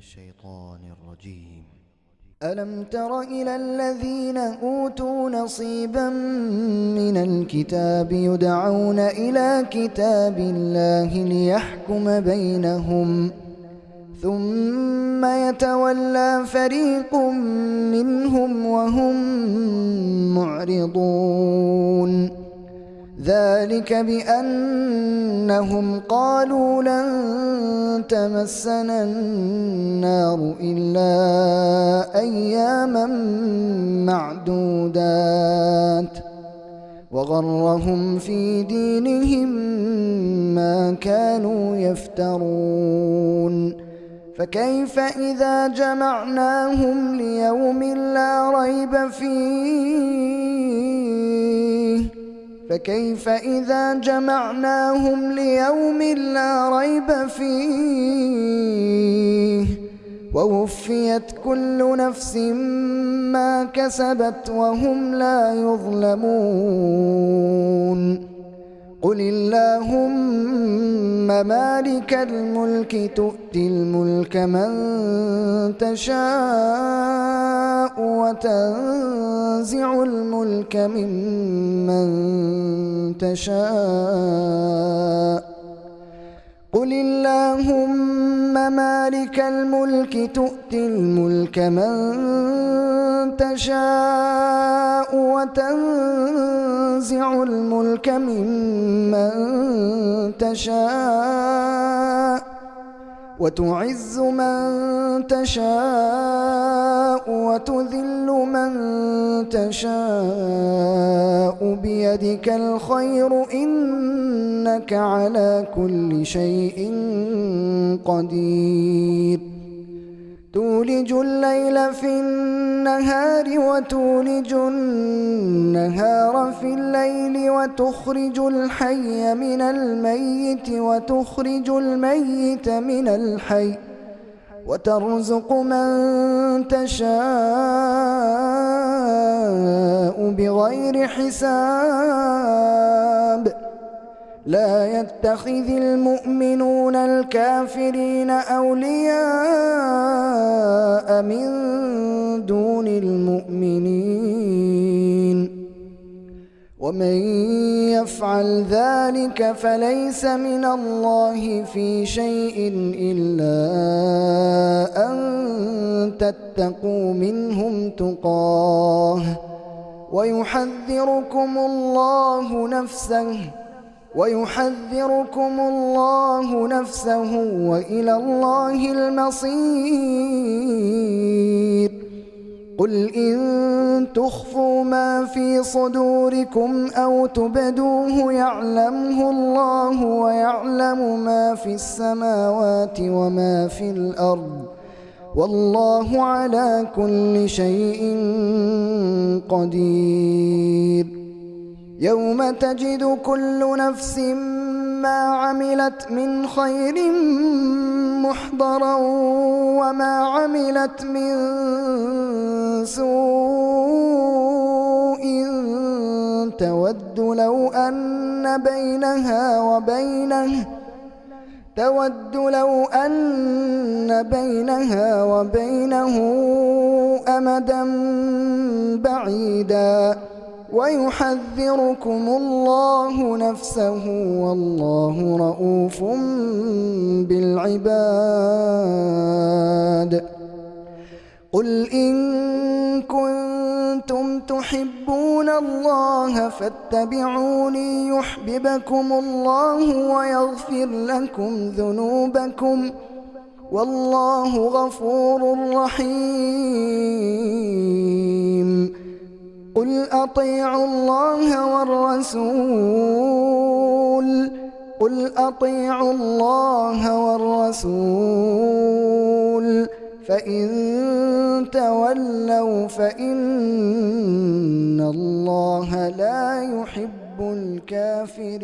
الشيطان الرجيم. ألم تر إلى الذين أوتوا نصيبا من الكتاب يدعون إلى كتاب الله ليحكم بينهم ثم يتولى فريق منهم وهم معرضون. ذلك بأنهم قالوا لن تمسنا النار إلا أياما معدودات وغرهم في دينهم ما كانوا يفترون فكيف إذا جمعناهم ليوم لا ريب فيه فكيف إذا جمعناهم ليوم لا ريب فيه؟ ووفيت كل نفس ما كسبت وهم لا يظلمون. قل اللهم مالك الملك تؤتي الملك من تشاء وتنزع الملك ممن تشاء. قل اللهم مالك الملك تؤتي الملك من تشاء وتنزع الملك ممن تشاء وتعز من تشاء وتذل من تشاء بيدك الخير إنك على كل شيء قدير. تولج الليل في النهار وتولج النهار في الليل وتخرج الحي من الميت وتخرج الميت من الحي وترزق من تشاء بغير حساب. لا يتخذ المؤمنون الكافرين أولياء. من دون المؤمنين ومن يفعل ذلك فليس من الله في شيء إلا أن تتقوا منهم تقاه ويحذركم الله نفسه ويحذركم الله نفسه وإلى الله المصير. قل إن تخفوا ما في صدوركم أو تبدوه يعلمه الله ويعلم ما في السماوات وما في الأرض. والله على كل شيء قدير. يوم تجد كل نفس ما عملت من خير محضرا وما عملت من سوء تود لو أن بينها وبينه تود لو أن بينها وبينه أمدا بعيدا ويحذركم الله نفسه والله رؤوف بالعباد. قل إن كنتم تحبون الله فاتبعوني يحببكم الله ويغفر لكم ذنوبكم. والله غفور رحيم. أطيعوا الله والرسول قل أطيعوا الله والرسول فإن تولوا فإن الله لا يحب الكافرين